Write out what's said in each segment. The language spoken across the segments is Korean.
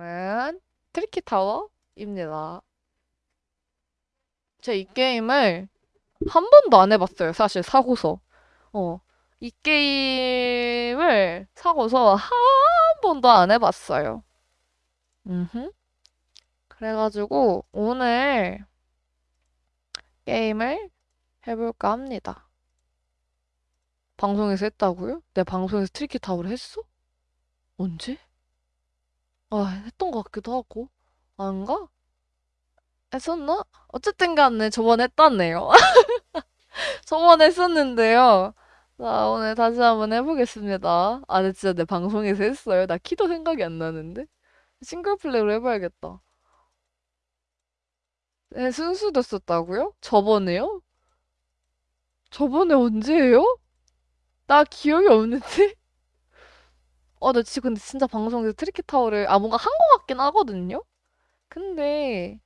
게임은 Tricky Tower입니다. 제 이 게임을 한 번도 안 해봤어요. 사실 사고서. 어, 이 게임을 사고서 한 번도 안 해봤어요. 음흠. 그래가지고 오늘 게임을 해볼까 합니다. 방송에서 했다고요? 내 방송에서 Tricky Tower를 했어? 언제? 아, 했던 것 같기도 하고. 아닌가? 했었나? 어쨌든 간에 저번에 했다네요. 저번에 했었는데요. 자, 오늘 다시 한번 해보겠습니다. 아, 근데 진짜 내 방송에서 했어요. 나 키도 생각이 안 나는데. 싱글 플레이로 해봐야겠다. 네, 순수 됐었다고요? 저번에요? 저번에 언제예요? 나 기억이 없는데? 어, 나 지금 근데 진짜 방송에서 Tricky Tower를, 아, 뭔가 한것 같긴 하거든요? 근데,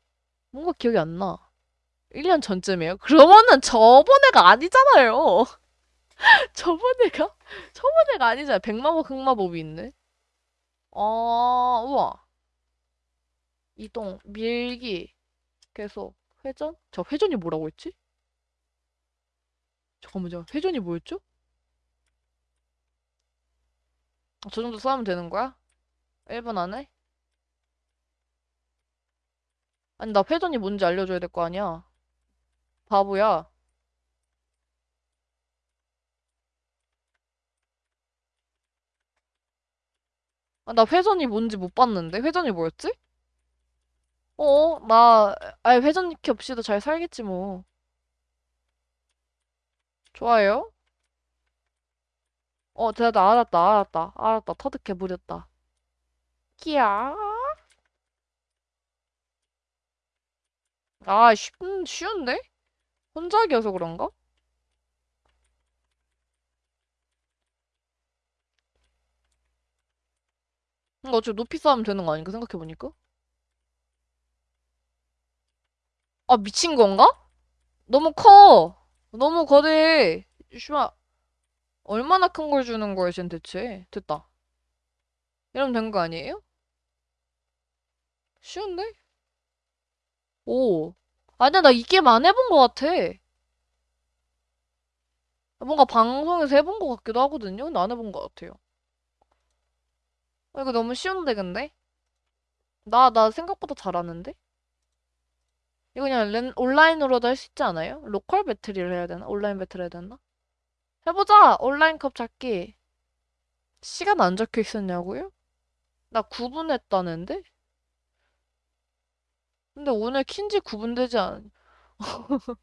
뭔가 기억이 안 나. 1년 전쯤이에요? 그러면은 저번에가 아니잖아요. 저번에가? 저번에가 아니잖아. 백마법, 흑마법이 있네. 아, 우와. 이동, 밀기, 계속, 회전? 저 회전이 뭐라고 했지? 잠깐만요. 회전이 뭐였죠? 아, 저 정도 싸우면 되는 거야? 1분 안에? 아니, 나 회전이 뭔지 알려줘야 될 거 아니야. 바보야. 아, 나 회전이 뭔지 못 봤는데? 회전이 뭐였지? 어, 나, 아예 회전 니키 없이도 잘 살겠지, 뭐. 좋아요. 어, 나 알았다, 알았다, 알았다. 터득해 부렸다. 끼야. 아, 쉽, 쉬운데? 혼자기여서 그런가? 이거 어차피 높이 쌓으면 되는 거 아닌가 생각해보니까? 아, 미친 건가? 너무 커. 너무 거대해. 씨발, 얼마나 큰 걸 주는 거야, 쟨 대체. 됐다. 이러면 된 거 아니에요? 쉬운데? 오. 아니야, 나 이 게임 안 해본 거 같아. 뭔가 방송에서 해본 거 같기도 하거든요? 근데 안 해본 거 같아요. 아, 이거 너무 쉬운데, 근데? 나, 나 생각보다 잘하는데? 이거 그냥 랜, 온라인으로도 할 수 있지 않아요? 로컬 배틀을 해야 되나? 온라인 배틀 해야 되나? 해보자! 온라인 컵 잡기. 시간 안 적혀 있었냐고요? 나 9분 했다는데? 근데 오늘 킨지 9분 되지 않...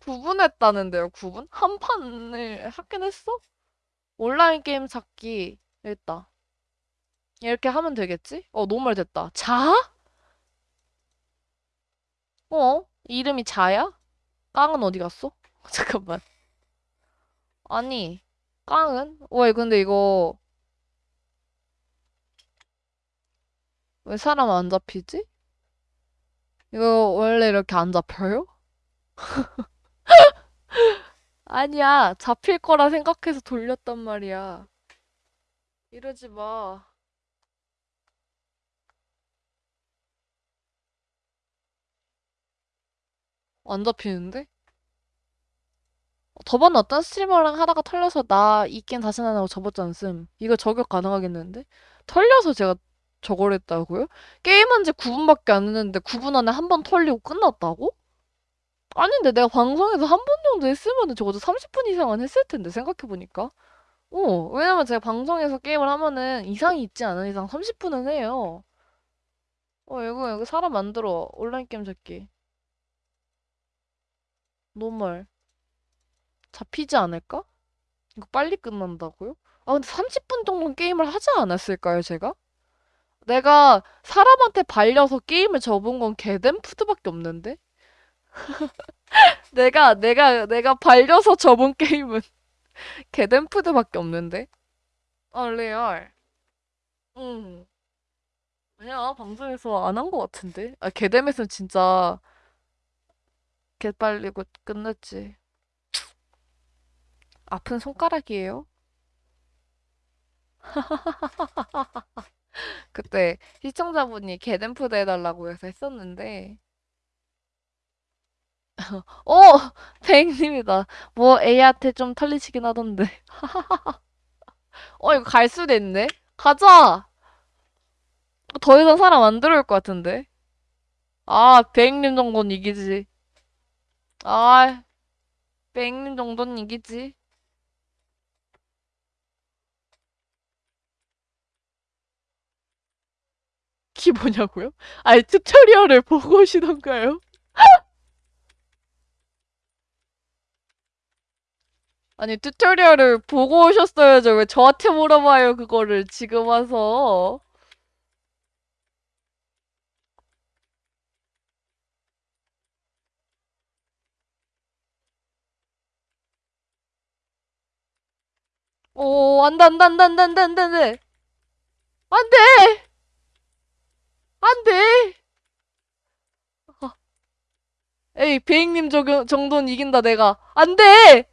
9분 했다는데요, 9분? 한 판을 하긴 했어? 온라인 게임 찾기. 됐다. 이렇게 하면 되겠지? 어, 말 됐다. 자? 어? 이름이 자야? 깡은 어디 갔어? 잠깐만. 아니, 깡은? 왜, 근데 이거, 왜 사람 안 잡히지? 이거 원래 이렇게 안 잡혀요? 아니야, 잡힐 거라 생각해서 돌렸단 말이야. 이러지 마. 안 잡히는데? 저번에 어떤 스트리머랑 하다가 털려서 나 이 게임 다시 안 하고 접었지 않음. 이거 저격 가능하겠는데? 털려서 제가 저걸 했다고요? 게임한 지 9분밖에 안 했는데 9분 안에 한 번 털리고 끝났다고? 아닌데 내가 방송에서 한 번 정도 했으면 적어도 30분 이상은 했을 텐데 생각해보니까. 어, 왜냐면 제가 방송에서 게임을 하면은 이상이 있지 않은 이상 30분은 해요. 어, 이거, 이거 사람 만들어. 온라인 게임 잡기. normal. 잡히지 않을까? 이거 빨리 끝난다고요? 아, 근데 30분 정도는 게임을 하지 않았을까요, 제가? 내가 사람한테 발려서 게임을 접은 건 개댄푸드밖에 없는데? 내가, 내가, 내가 발려서 접은 게임은 개댄푸드밖에 없는데? 아, 레알. 응. 아니야, 방송에서 안 한 것 같은데? 아, 개뎀에서는 진짜 개빨리고 끝냈지. 아픈 손가락이에요? 그때 시청자분이 개댄푸드 해달라고 해서 했었는데, 어! 베잉님이다. 뭐 A한테 좀 털리시긴 하던데. 어, 이거 갈 수도 있네? 가자! 더 이상 사람 안 들어올 것 같은데? 아, 베잉님 정도는 이기지. 아, 베잉님 정도는 이기지. 키 뭐냐고요? 아니, 튜토리얼을 보고 오시던가요? 아니, 튜토리얼을 보고 오셨어야죠. 왜 저한테 물어봐요, 그거를 지금 와서. 오, 안 돼, 안 돼, 안 돼, 안 돼, 안 돼, 안 돼, 안 돼. 안 돼! 아, 에이, 베잉님 저, 정도는 이긴다, 내가. 안 돼!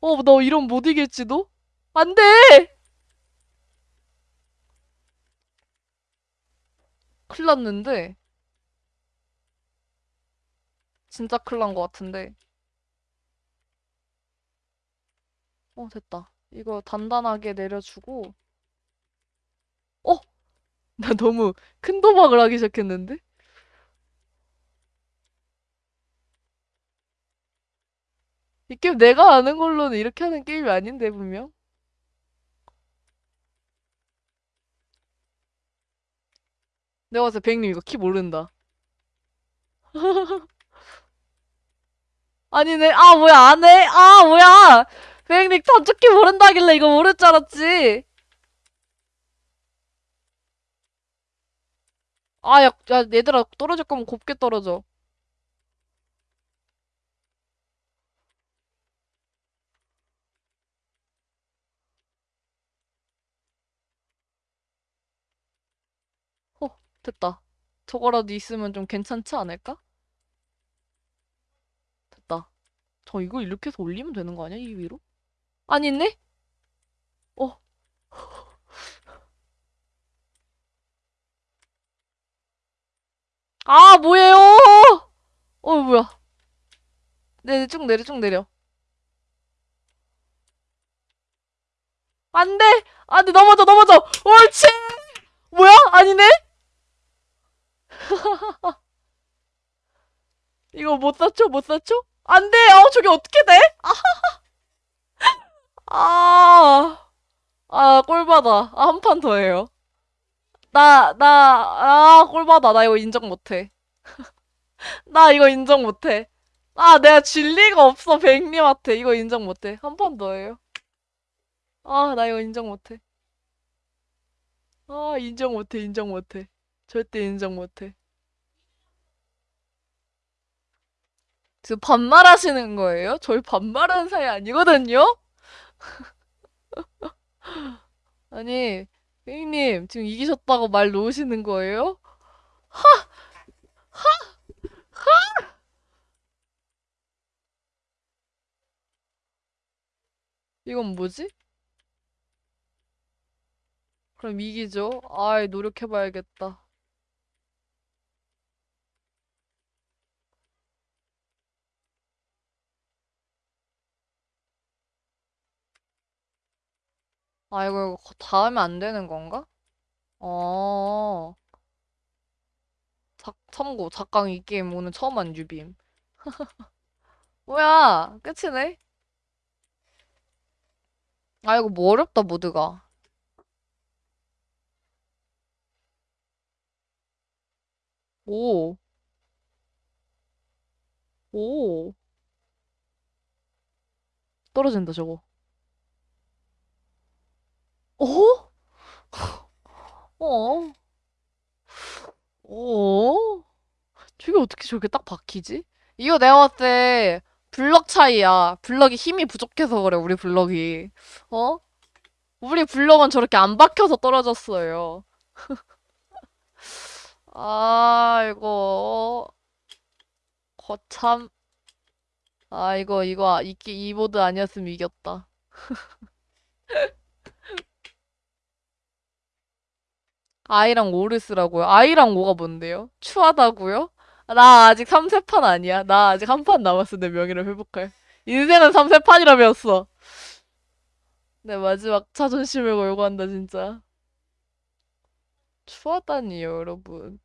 어, 너 이런 못 이길지도? 안 돼! 큰일 났는데. 진짜 큰일 난것 같은데. 어, 됐다. 이거 단단하게 내려주고. 어? 나 너무 큰 도박을 하기 시작했는데? 이 게임 내가 아는 걸로는 이렇게 하는 게임이 아닌데, 분명? 내가 봤을 때 백님 이거 키 모른다. 아니네. 아, 뭐야, 안 해? 아, 뭐야! 백님 단축키 모른다길래 이거 모를 줄 알았지. 아, 야, 야, 얘들아, 떨어질 거면 곱게 떨어져. 어, 됐다. 저거라도 있으면 좀 괜찮지 않을까? 됐다. 저 이거 이렇게 해서 올리면 되는 거 아니야? 이 위로? 아니네? 어. 아, 뭐예요? 어, 뭐야. 네, 쭉 내려, 쭉 내려. 안 돼! 안 돼, 넘어져, 넘어져! 옳지! 뭐야? 아니네? 이거 못 쌓죠? 못 쌓죠? 안 돼! 어, 저게 어떻게 돼? 아, 아, 꼴받아. 아, 한 판 더 해요. 나, 나, 아, 꼴받아. 나 이거 인정 못해. 나 이거 인정 못해. 아, 내가 질 리가 없어, 백님한테. 이거 인정 못해. 한판더 해요. 아, 나 이거 인정 못해. 아, 인정 못해, 인정 못해. 절대 인정 못해. 지금 반말하시는 거예요? 저희 반말하는 사이 아니거든요? 아니, 님 지금 이기셨다고 말 놓으시는 거예요? 이건 뭐지? 그럼 이기죠? 아이, 노력해봐야겠다. 아, 이거, 이거 다음에 안 되는 건가? 어, 작, 참고, 작강 이 게임 오늘 처음 한 유빔. 뭐야, 끝이네? 아, 이거 뭐 어렵다, 모드가. 오, 오, 떨어진다, 저거. 어? 어? 어? 저게 어떻게 저렇게 딱 박히지? 이거 내가 봤을 때 블럭 차이야. 블럭이 힘이 부족해서 그래, 우리 블럭이. 어? 우리 블럭은 저렇게 안 박혀서 떨어졌어요. 아, 이거, 거참. 아, 이거, 이거, 이, 이 모드 아니었으면 이겼다. 아이랑 오를 쓰라고요? 아이랑 오가 뭔데요? 추하다고요? 나 아직 3세판 아니야. 나 아직 한 판 남았어. 내 명예를 회복할. 인생은 3세판이라 배웠어. 내 마지막 자존심을 걸고 한다, 진짜. 추하다니요, 여러분.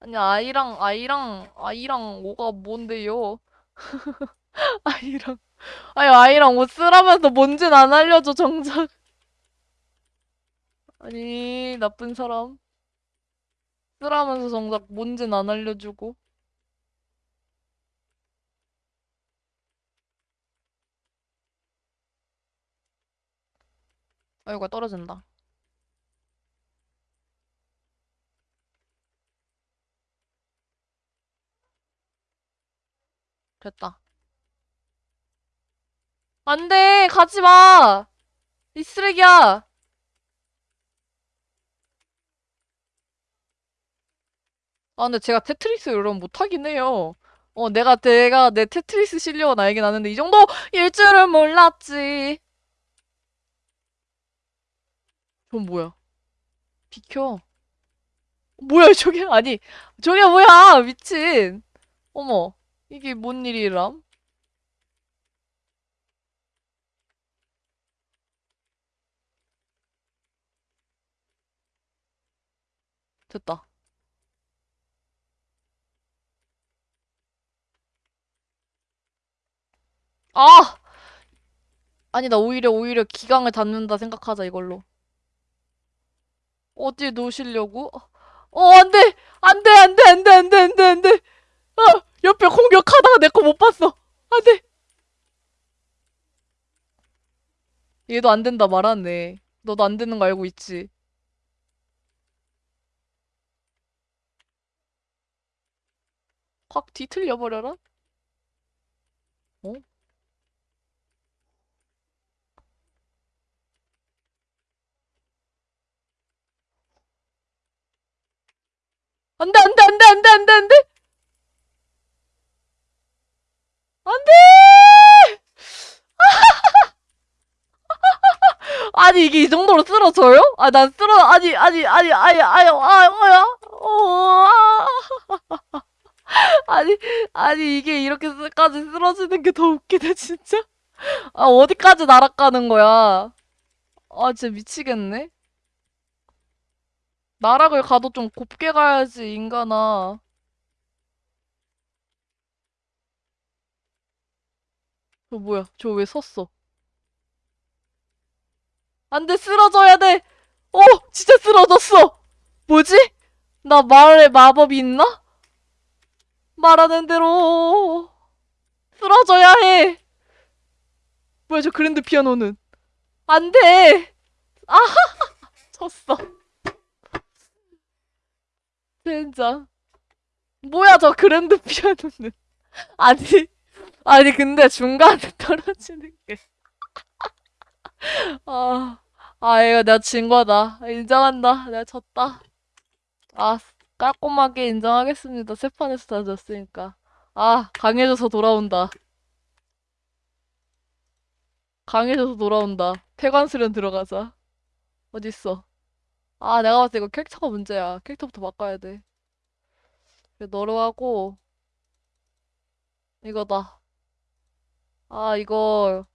아니, 아이랑, 아이랑, 아이랑 오가 뭔데요? 아이랑, 아니, 아이랑 옷 쓰라면서 뭔진 안 알려줘, 정작. 아니, 나쁜 사람. 쓰라면서 정작 뭔진 안 알려주고. 아이고, 떨어진다. 됐다. 안 돼! 가지 마! 이 쓰레기야! 아, 근데 제가 테트리스 이러면 못하긴 해요. 어, 내가, 내가 내 테트리스 실력은 알긴 아는데, 이 정도일 줄은 몰랐지. 전 뭐야? 비켜. 뭐야, 저게, 아니, 저게 뭐야! 미친. 어머, 이게 뭔 일이람? 됐다. 아! 아니, 나 오히려, 오히려 기강을 닫는다 생각하자, 이걸로. 어디 놓으시려고? 어, 안 돼! 안 돼, 안 돼, 안 돼, 안 돼, 안 돼, 안 돼! 아! 옆에 공격하다가 내 거 못 봤어! 안 돼! 얘도 안 된다 말하네. 너도 안 되는 거 알고 있지? 확 뒤틀려 버려라? 어? 안 돼, 안 돼, 안 돼, 안 돼, 안 돼, 안 돼! 안 돼! 아니, 이게 이 정도로 쓰러져요? 아, 난 쓰러, 아니, 아니, 아니, 아니, 아니, 아, 뭐야? 어, 아. 아니, 아니, 이게 이렇게까지 쓰러지는 게 더 웃기네, 진짜. 아, 어디까지 날아가는 거야? 아, 진짜 미치겠네. 나락을 가도 좀 곱게 가야지, 인간아. 저 뭐야? 저 왜 섰어? 안 돼, 쓰러져야 돼! 어! 진짜 쓰러졌어! 뭐지? 나 말에 마법이 있나? 말하는 대로 쓰러져야 해! 뭐야, 저 그랜드 피아노는? 안 돼! 아! 졌어. 진짜. 뭐야, 저 그랜드 피아노는. 아니, 아니, 근데 중간에 떨어지는 게. 아, 아, 이거 내가 진 거다. 인정한다. 내가 졌다. 아, 깔끔하게 인정하겠습니다. 세 판에서 다 졌으니까. 아, 강해져서 돌아온다. 강해져서 돌아온다. 폐관수련 들어가자. 어딨어? 아, 내가 봤을 때 이거 캐릭터가 문제야. 캐릭터부터 바꿔야 돼. 그래, 너로 하고, 이거다. 아, 이거,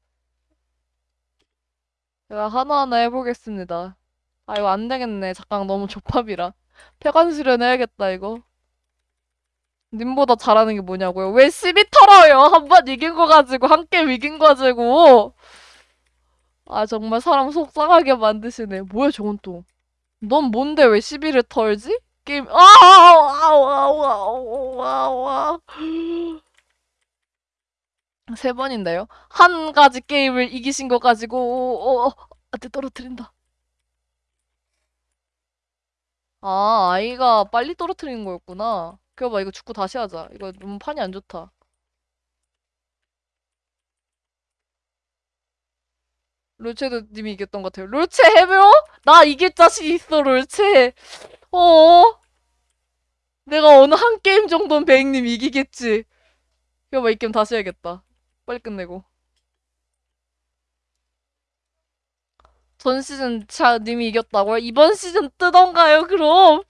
제가 하나하나 해보겠습니다. 아, 이거 안 되겠네. 잠깐 너무 족밥이라. 폐관 수련해야겠다, 이거. 님보다 잘하는 게 뭐냐고요? 왜 시비 털어요? 한 번 이긴 거 가지고, 한 게임 이긴 거 가지고. 아, 정말 사람 속상하게 만드시네. 뭐야, 저건 또. 넌 뭔데 왜 시비를 털지? 게임, 아우. 세 번인데요? 한 가지 게임을 이기신 거 가지고, 어, 어, 아, 내 떨어뜨린다. 아, 아이가 빨리 떨어뜨리는 거였구나. 그거 봐, 이거 축구 다시 하자. 이거 너무 판이 안 좋다. 롤체도 님이 이겼던 것 같아요. 롤체 해벼? 나 이길 자신 있어, 롤체. 어? 내가 어느 한 게임 정도는 베잉님 이기겠지. 이거 봐, 이 게임 다시 해야겠다. 빨리 끝내고. 전 시즌 자 님이 이겼다고요? 이번 시즌 뜨던가요, 그럼?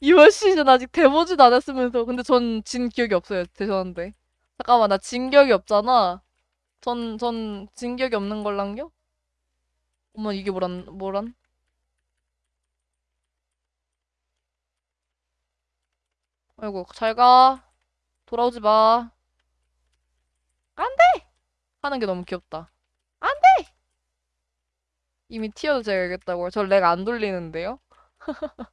이번 시즌 아직 돼보지도 않았으면서. 근데 전 진 기억이 없어요, 죄송한데. 잠깐만, 나 진 기억이 없잖아. 전, 전 진 기억이 없는 걸랑요? 어머, 이게 뭐란, 뭐란? 아이고, 잘 가. 돌아오지 마. 안 돼! 하는 게 너무 귀엽다. 안 돼! 이미 제가 이겼다고요? 저렉 안 돌리는데요?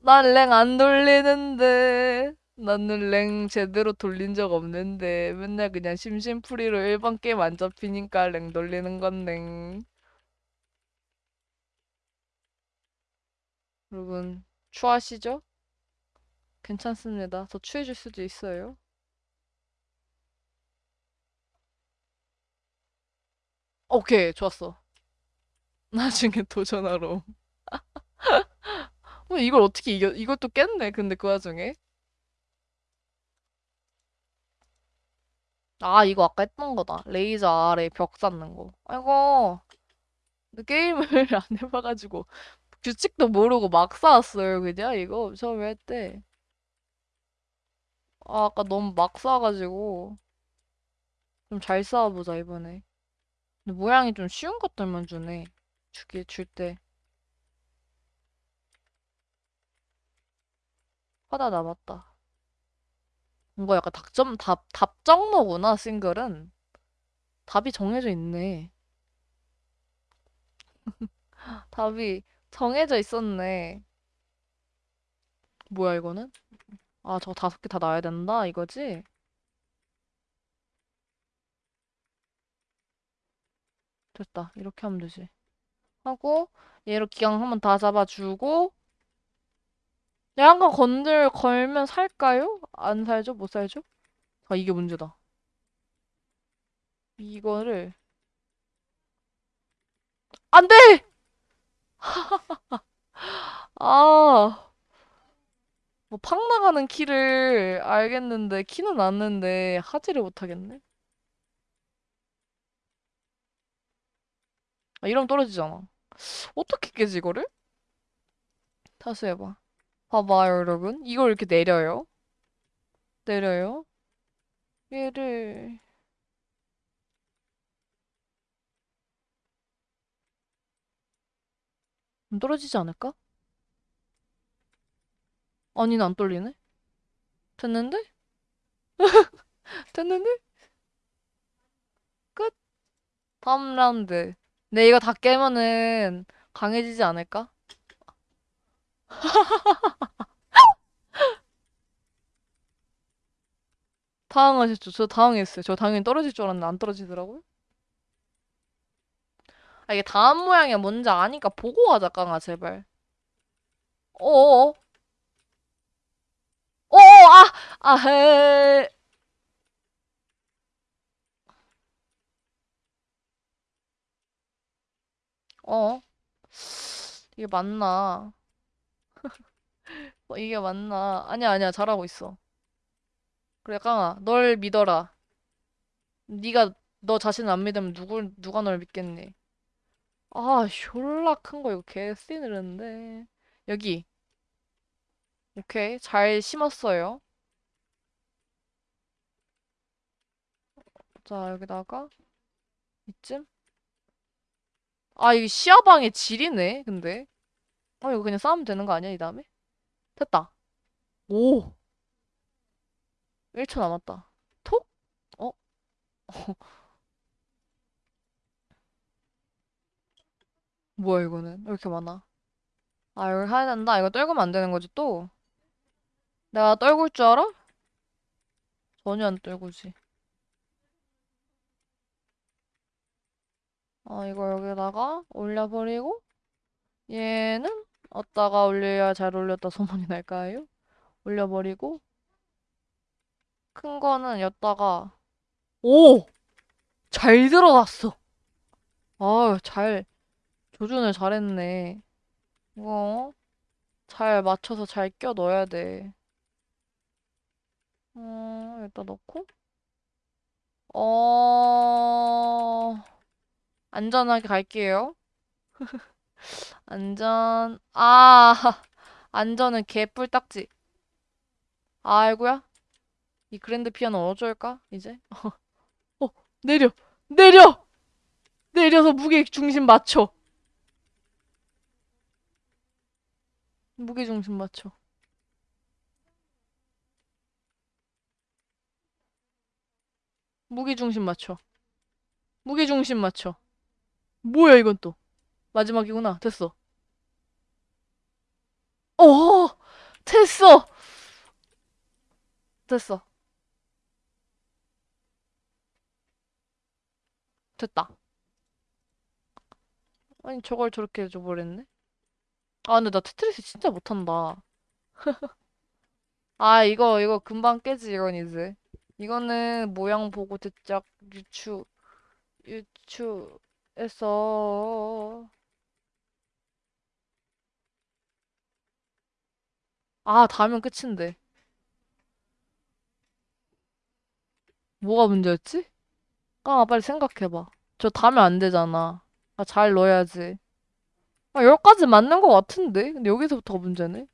난랭안 돌리는데. 나는 랭 제대로 돌린 적 없는데. 맨날 그냥 심심풀이로 일반 게임 안 잡히니까 랭 돌리는 건데. 여러분, 추하시죠? 괜찮습니다. 더 추해질 수도 있어요. 오케이, 좋았어. 나중에 도전하러. 어, 이걸 어떻게 이겨, 이것도 깼네, 근데 그 와중에. 아, 이거 아까 했던 거다. 레이저 아래 벽 쌓는 거. 아이고, 게임을 안 해봐가지고, 규칙도 모르고 막 쌓았어요, 그냥? 이거 처음에 할 때. 아, 아까 너무 막 쌓아가지고, 좀 잘 쌓아보자, 이번에. 근데 모양이 좀 쉬운 것들만 주네. 주기, 줄 때. 하다 남았다. 이거 약간 답점, 답, 답정너구나, 싱글은. 답이 정해져 있네. 답이 정해져 있었네. 뭐야, 이거는? 아, 저거 다섯 개다 놔야 된다, 이거지? 됐다. 이렇게 하면 되지. 하고, 얘로 기강 한번 다 잡아주고, 얘한번 건들, 걸면 살까요? 안 살죠? 못 살죠? 아, 이게 문제다. 이거를, 안 돼! 아, 뭐, 팍 나가는 키를 알겠는데, 키는 났는데, 하지를 못하겠네? 아, 이러면 떨어지잖아. 어떻게 깨지, 이거를? 다시 해봐. 봐봐요, 여러분. 이걸 이렇게 내려요. 내려요. 얘를, 안 떨어지지 않을까? 아니는 안 떨리네? 됐는데? 됐는데? 끝. 다음 라운드. 네, 이거 다 깨면은 강해지지 않을까? 당황하셨죠? 저 당황했어요. 저 당연히 떨어질 줄 알았는데 안 떨어지더라고요. 아, 이게 다음 모양이 뭔지 아니까 보고 가자, 깡아, 제발. 어어어. 어어, 아! 아, 헤. 어. 이게 맞나? 어, 이게 맞나? 아니야, 아니야. 잘하고 있어. 그래, 깡아. 널 믿어라. 네가 너 자신 안 믿으면 누굴, 누가 널 믿겠니? 아, 졸라 큰 거 이거 개 쓰이는데. 여기. 오케이. 잘 심었어요. 자, 여기다가 이쯤. 아, 이게 시야방의 질이네, 근데. 어, 이거 그냥 싸우면 되는 거 아니야, 이 다음에? 됐다. 오! 1초 남았다. 톡? 어? 뭐야, 이거는? 왜 이렇게 많아? 아, 이걸 해야 된다. 이거 떨구면 안 되는 거지, 또? 내가 떨굴 줄 알아? 전혀 안 떨구지. 아, 이거 여기다가 올려버리고, 얘는 어디다가 올려야 잘 올렸다 소문이 날까요? 올려버리고, 큰 거는 여기다가, 오! 잘 들어갔어. 아, 잘, 조준을 잘했네. 이거, 잘 맞춰서 잘 껴 넣어야 돼. 음, 여기다 넣고, 어, 안전하게 갈게요. 안전, 아, 안전은 개뿔딱지. 아이고야. 이 그랜드 피아노 어쩔까, 이제? 어, 내려! 내려! 내려서 무게 중심 맞춰. 무게 중심 맞춰. 무게 중심 맞춰. 무게 중심 맞춰. 뭐야, 이건 또. 마지막이구나. 됐어. 어! 됐어! 됐어. 됐다. 아니, 저걸 저렇게 해줘버렸네? 아, 근데 나 테트리스 진짜 못한다. 아, 이거, 이거 금방 깨지, 이건 이제. 이거는 모양 보고 대짝 유추, 유추해서. 아, 닿으면 끝인데. 뭐가 문제였지? 아, 빨리 생각해봐. 저 닿으면 안 되잖아. 아, 잘 넣어야지. 아, 여기까지 맞는 것 같은데? 근데 여기서부터 문제네?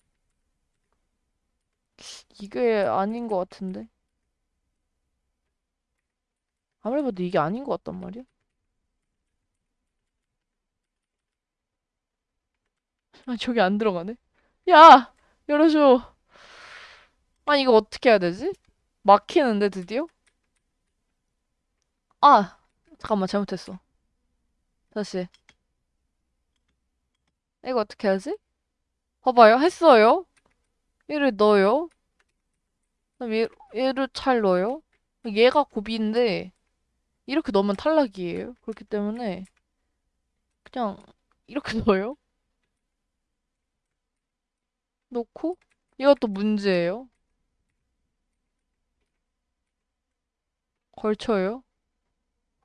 이게 아닌 것 같은데? 아무리 봐도 이게 아닌 것 같단 말이야? 아, 저기 안 들어가네? 야! 열어줘. 아니, 이거 어떻게 해야 되지? 막히는데, 드디어? 아! 잠깐만, 잘못했어. 다시. 이거 어떻게 하지? 봐봐요. 했어요. 얘를 넣어요. 그럼 얘, 얘를 잘 넣어요. 얘가 고비인데, 이렇게 넣으면 탈락이에요. 그렇기 때문에, 그냥, 이렇게 넣어요. 놓고, 이것도 문제예요. 걸쳐요.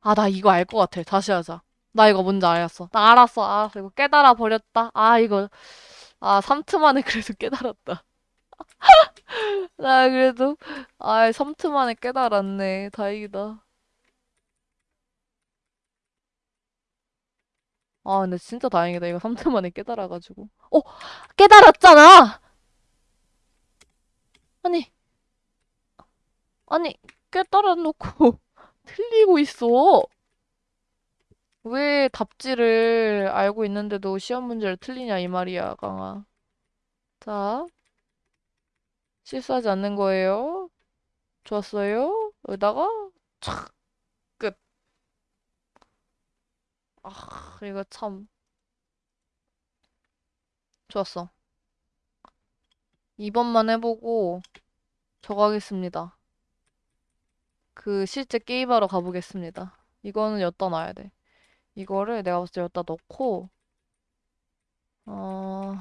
아, 나 이거 알 것 같아. 다시 하자. 나 이거 뭔지 알았어. 나 알았어. 알았어. 이거 깨달아 버렸다. 아, 이거. 아, 3트 만에 그래도 깨달았다. 나 그래도, 아, 3트 만에 깨달았네. 다행이다. 아, 근데 진짜 다행이다. 이거 3트 만에 깨달아가지고. 어! 깨달았잖아! 아니, 아니, 깨달아 놓고 틀리고 있어. 왜 답지를 알고 있는데도 시험 문제를 틀리냐, 이 말이야, 강아. 자, 실수하지 않는 거예요. 좋았어요. 여기다가, 착, 끝. 아, 이거 참. 좋았어. 2번만 해보고, 저거 하겠습니다. 그, 실제 게임하러 가보겠습니다. 이거는 여기다 놔야 돼. 이거를 내가 봤을 때 여기다 넣고, 어,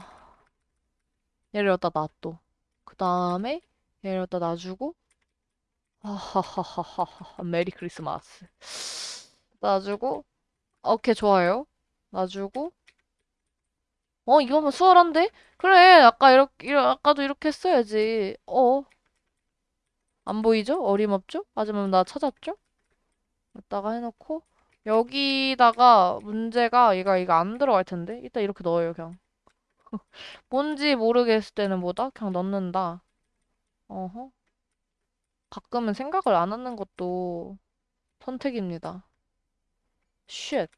얘를 여기다 놔둬. 그 다음에, 얘를 여기다 놔주고, 하하하하하, 메리 크리스마스. 놔주고, 오케이, 좋아요. 놔주고, 어, 이거면 수월한데? 그래, 아까 이렇게, 아까도 이렇게 했어야지. 어, 안 보이죠? 어림없죠? 하지만 나 찾았죠? 여기다가 해놓고, 여기다가 문제가 얘가 이거 안 들어갈 텐데? 이따 이렇게 넣어요, 그냥. 뭔지 모르겠을 때는 뭐다? 그냥 넣는다. 어허. 가끔은 생각을 안 하는 것도 선택입니다. shit.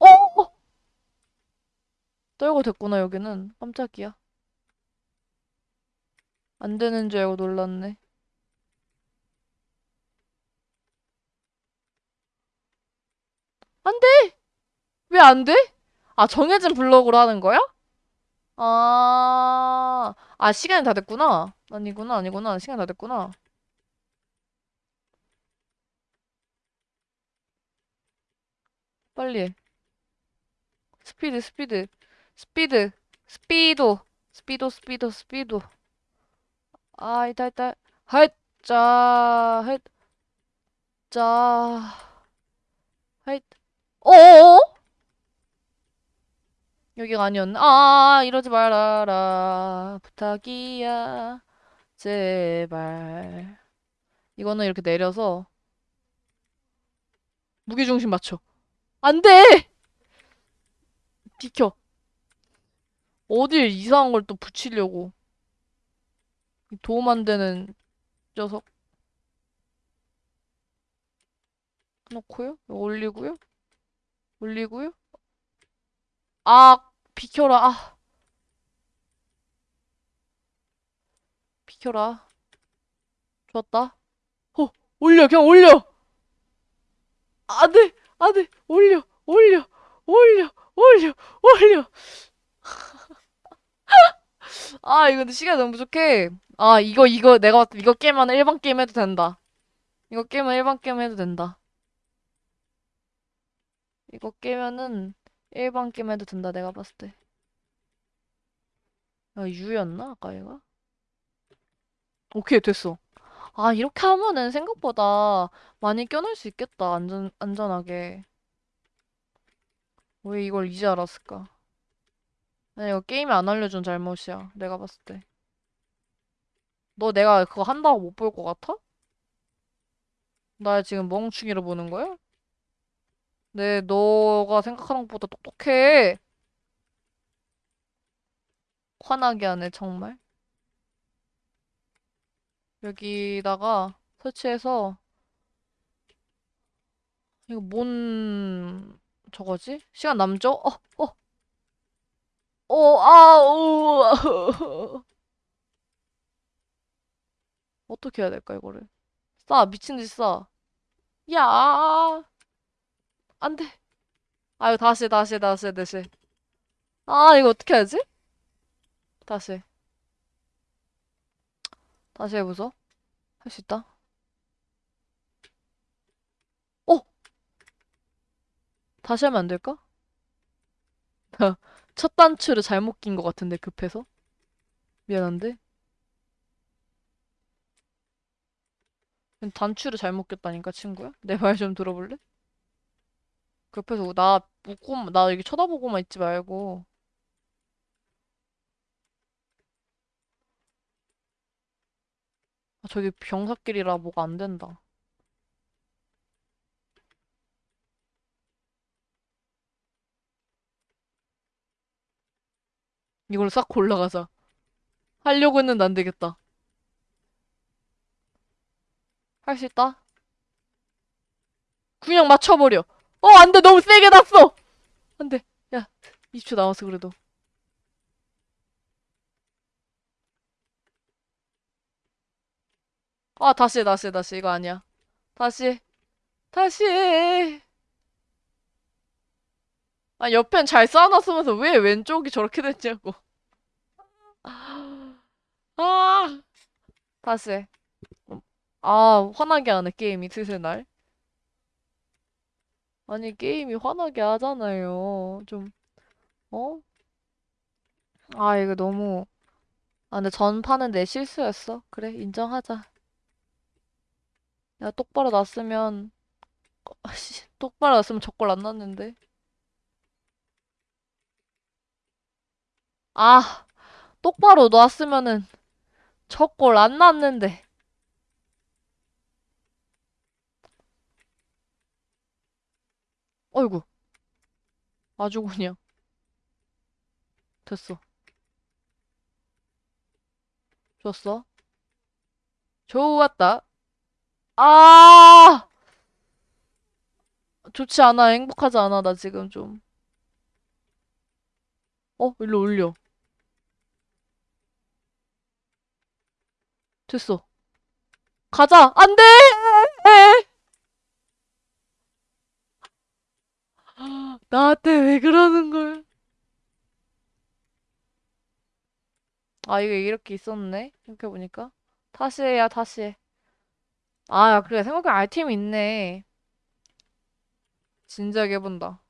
어! 떨고 됐구나, 여기는. 깜짝이야. 안 되는 줄 알고 놀랐네. 안 돼! 왜 안 돼? 아, 정해진 블록으로 하는 거야? 아, 아, 시간이 다 됐구나. 아니구나, 아니구나. 시간 다 됐구나. 빨리 해. 스피드, 스피드. 스피드. 스피도. 스피도, 스피도, 스피도. 아, 있다, 있다. 하잇, 자, 하잇, 자, 하잇. 어어어? 여기가 아니었나? 아, 이러지 말아라. 부탁이야. 제발. 이거는 이렇게 내려서 무게중심 맞춰. 안 돼! 비켜. 어딜 이상한 걸 또 붙이려고. 이 도움 안 되는 녀석. 놓고요. 올리고요. 올리고요. 아, 비켜라. 아, 비켜라. 좋았다. 어, 올려. 그냥 올려. 안 돼. 안 돼. 올려. 올려. 올려. 올려. 올려. 아, 이거 근데 시간이 너무 부족해. 아, 이거, 이거, 내가 이거 깨면 일반 게임 해도 된다. 이거 깨면 일반 게임 해도 된다. 이거 깨면은 일반 게임 해도 된다, 내가 봤을 때. 아, 유였나? 아까 얘가? 오케이, 됐어. 아, 이렇게 하면은 생각보다 많이 껴낼 수 있겠다, 안전, 안전하게. 왜 이걸 이제 알았을까? 아니, 이거 게임이 안 알려준 잘못이야, 내가 봤을 때. 너 내가 그거 한다고 못 볼 것 같아? 나 지금 멍충이로 보는 거야? 네, 너가 생각하는 것보다 똑똑해. 화나게 하네, 정말. 여기다가 설치해서, 이거 뭔, 저거지? 시간 남죠? 어, 어, 어, 아, 우. 어떻게 해야 될까, 이거를? 싸, 미친 듯이 싸. 야, 안 돼. 아, 이거 다시, 다시, 다시, 다시. 아, 이거 어떻게 하지? 다시. 다시 해보소. 할수 있다. 어! 다시 하면 안 될까? 첫 단추를 잘못 낀 것 같은데, 급해서. 미안한데. 단추를 잘못 꼈다니까, 친구야? 내 말 좀 들어볼래? 급해서 나 웃고, 나 여기 쳐다보고만 있지 말고. 아, 저기 병사길이라 뭐가 안 된다. 이걸로 싹 골라가자. 하려고 했는데 안 되겠다. 할 수 있다? 그냥 맞춰버려. 어, 안 돼. 너무 세게 났어. 안 돼. 야, 20초 남았어, 그래도. 아, 다시, 해, 다시, 해, 다시. 이거 아니야. 다시, 다시. 아, 옆엔 잘 쌓아놨으면서 왜 왼쪽이 저렇게 됐냐고. 아, 다시. 해. 아, 화나게 하네, 게임이 슬슬 날. 아니, 게임이 화나게 하잖아요. 좀, 어? 아, 이거 너무. 아, 근데 전판은 내 실수였어. 그래, 인정하자. 야, 똑바로 놨으면, 씨, 똑바로 놨으면 저걸 안 났는데. 아, 똑바로 놨으면은 저걸 안 났는데. 어이구, 아주 그냥. 됐어. 좋았어. 좋았다. 아! 좋지 않아. 행복하지 않아. 나 지금 좀. 어, 일로 올려. 됐어. 가자. 안 돼! 나한테 왜 그러는 거야? 아, 이게 이렇게 있었네. 생각해보니까. 다시 해야, 다시 해. 아, 야, 그래. 생각해보면 아이템이 있네. 진지하게 해본다.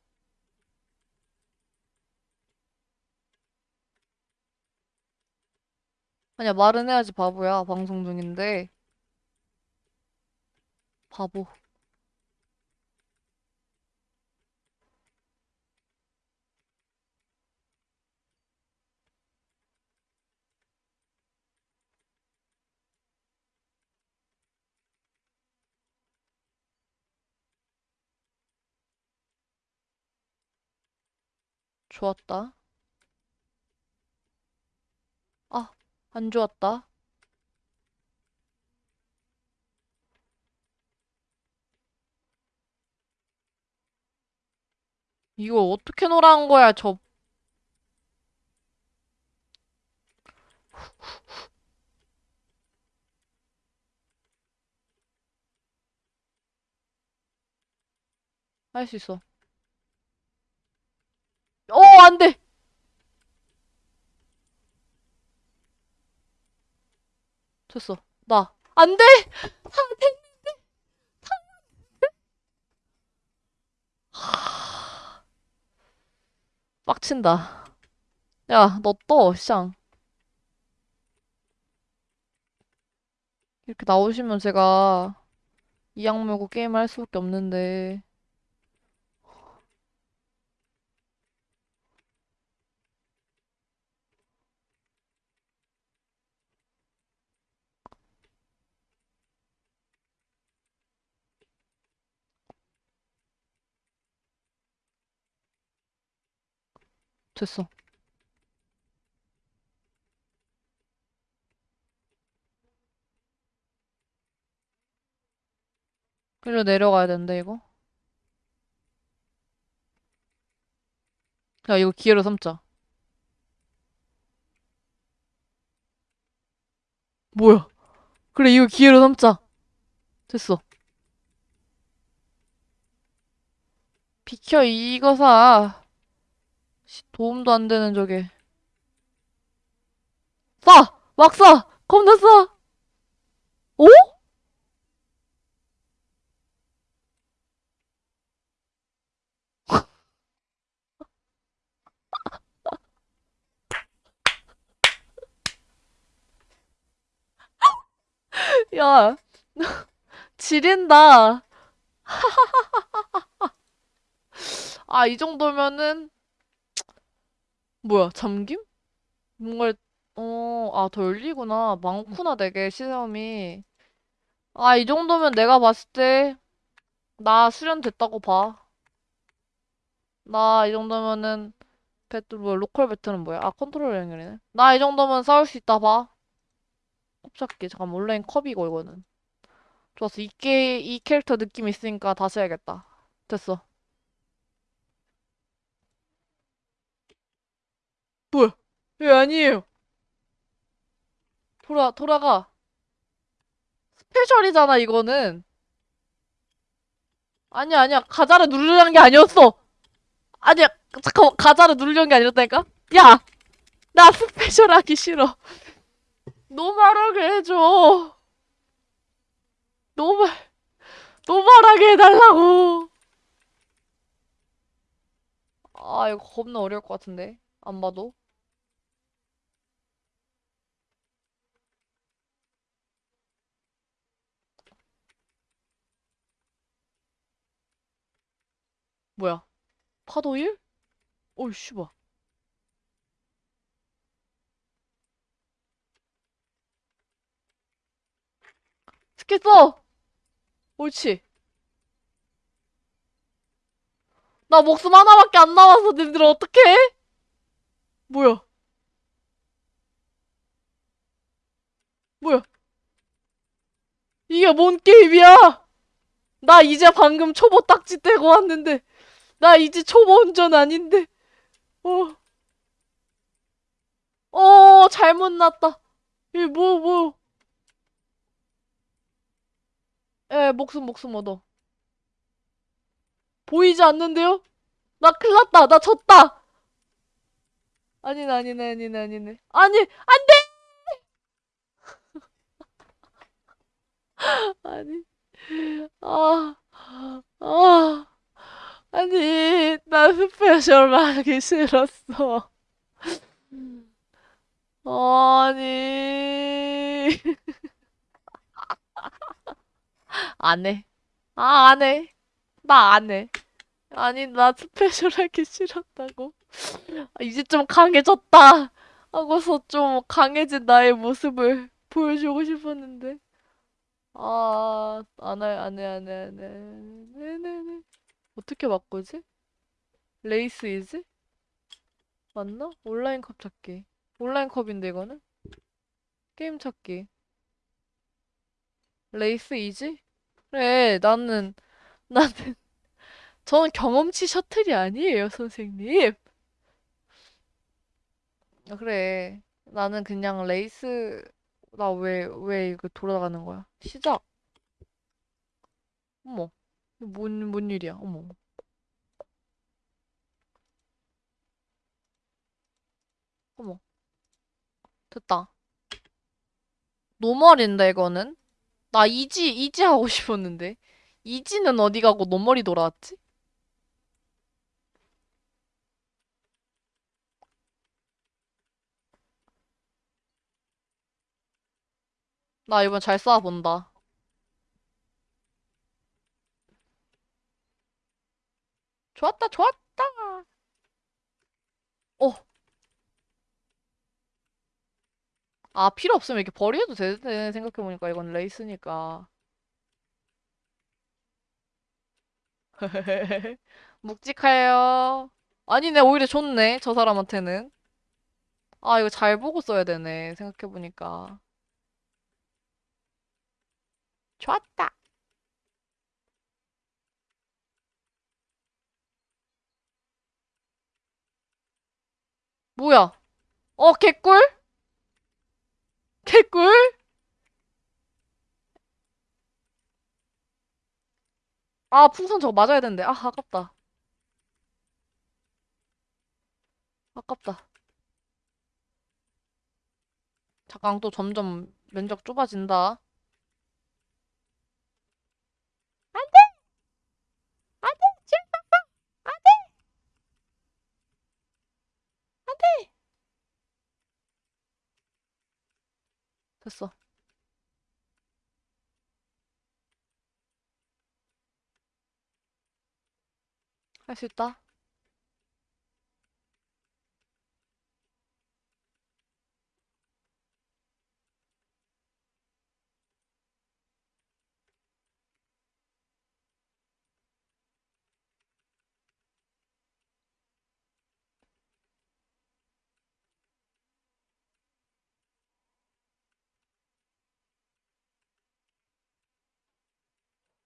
아니야, 말은 해야지, 바보야. 방송 중인데. 바보. 좋았다. 아, 안 좋았다. 이거 어떻게 놀아한 거야, 저. 할 수 있어. 어, 안 돼! 됐어. 나. 안 돼! 안 돼! 빡친다. 야, 너 떠, 샹. 이렇게 나오시면 제가 이 악물고 게임을 할 수밖에 없는데. 됐어. 일로 내려가야 되는데, 이거? 야, 이거 기회로 삼자. 뭐야? 그래, 이거 기회로 삼자. 됐어. 비켜, 이거 사. 씨, 도움도 안 되는 저게. 쏴! 막 쏴! 겁나 쏴! 오? 야, 지린다. 아, 이 정도면은, 뭐야, 잠김? 뭔가, 어, 아, 더 열리구나. 많구나, 되게, 시험이. 아, 이 정도면 내가 봤을 때, 나 수련됐다고 봐. 나 이 정도면은, 배틀, 뭐야, local battle은 뭐야? 아, 컨트롤 연결이네. 나 이 정도면 싸울 수 있다 봐. 컵 잡기. 잠깐, 온라인 컵이고, 이거는. 좋았어. 이, 게, 이 캐릭터 느낌 있으니까 다시 해야겠다. 됐어. 뭐야? 예, 아니에요. 돌아, 돌아가. special이잖아, 이거는. 아니야, 아니야. 가자를 누르려는 게 아니었어. 아니야. 잠깐만, 가자를 누르려는 게 아니었다니까? 야! 나 special 하기 싫어. normal하게 해줘. normal, normal하게 해달라고. 아, 이거 겁나 어려울 것 같은데. 안 봐도. 뭐야? 파도 1? 어이, 씨발. 스킬 써! 옳지. 나 목숨 하나밖에 안 남아서 님들 어떡해? 뭐야? 뭐야? 이게 뭔 게임이야? 나 이제 방금 초보 딱지 떼고 왔는데 나 이제 초보 운전 아닌데. 어, 어 잘못 났다. 이 뭐, 뭐. 에 목숨 목숨 얻어. 보이지 않는데요? 나 큰일 났다. 나 졌다. 아니네 아니네 아니네 아니네. 아니 안 돼! 아니. 아 아, 아니 나 special 하기 싫었어 아니 안 해. 아, 안 해. 나 안 해. 아니, 나 special 하기 싫었다고. 아, 이제 좀 강해졌다. 하고서 좀 강해진 나의 모습을 보여주고 싶었는데. 아, 안 해, 안 해, 안 해, 안 해. 네네네. 어떻게 바꾸지? 레이스 easy? 맞나? 온라인 컵 찾기. 온라인 컵인데 이거는? 게임 찾기. 레이스 easy? 그래, 나는, 나는, 저는 경험치 셔틀이 아니에요, 선생님. 아, 그래. 나는 그냥 레이스, 나 왜, 왜 이거 돌아가는 거야? 시작. 어머. 뭔, 뭔 일이야? 어머. 어머. 됐다. normal인데, 이거는? 나 easy, easy 하고 싶었는데. easy는 어디 가고 normal이 돌아왔지? 나 이번 잘 쏴본다. 좋았다, 좋았다. 어. 아, 필요 없으면 이렇게 버려도 되네. 생각해보니까 이건 레이스니까. 묵직해요. 아니네, 오히려 좋네. 저 사람한테는. 아, 이거 잘 보고 써야 되네. 생각해보니까. 좋았다. 뭐야? 어, 개꿀? 개꿀? 아, 풍선 저거 맞아야 되는데. 아, 아깝다. 아깝다. 잠깐 또 점점 면적 좁아진다. 안 돼! 안 돼! 지금 안 돼! 안 돼! 됐어. 할 수 있다.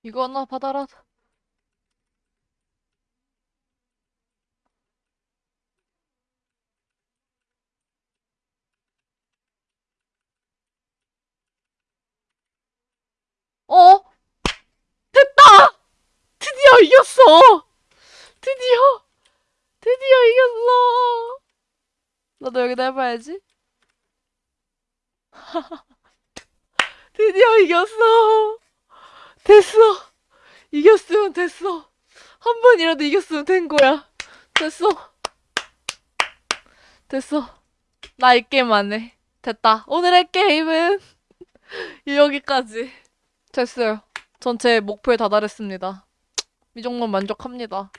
이거 하나 받아라. 어? 됐다! 드디어 이겼어! 드디어! 드디어 이겼어! 나도 여기다 해봐야지. 드디어 이겼어! 됐어! 이겼으면 됐어! 한 번이라도 이겼으면 된 거야. 됐어. 됐어. 나 이 게임 안 해. 됐다. 오늘의 게임은 여기까지. 됐어요. 전제 목표에 다다랐습니다. 이 정도면 만족합니다.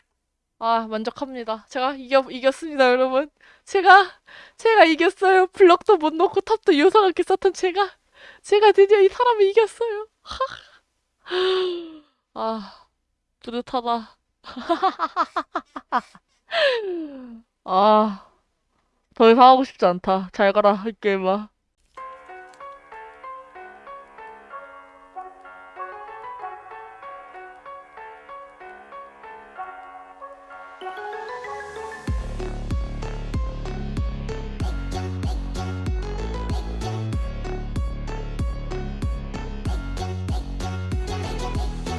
아, 만족합니다. 제가 이겨, 이겼습니다, 여러분. 제가, 제가 이겼어요. 블럭도 못 넣고 탑도 요상하게 썼던 제가, 제가 드디어 이 사람을 이겼어요. 아, 뿌듯하다. 아, 더 이상 하고 싶지 않다. 잘 가라, 이 게임아.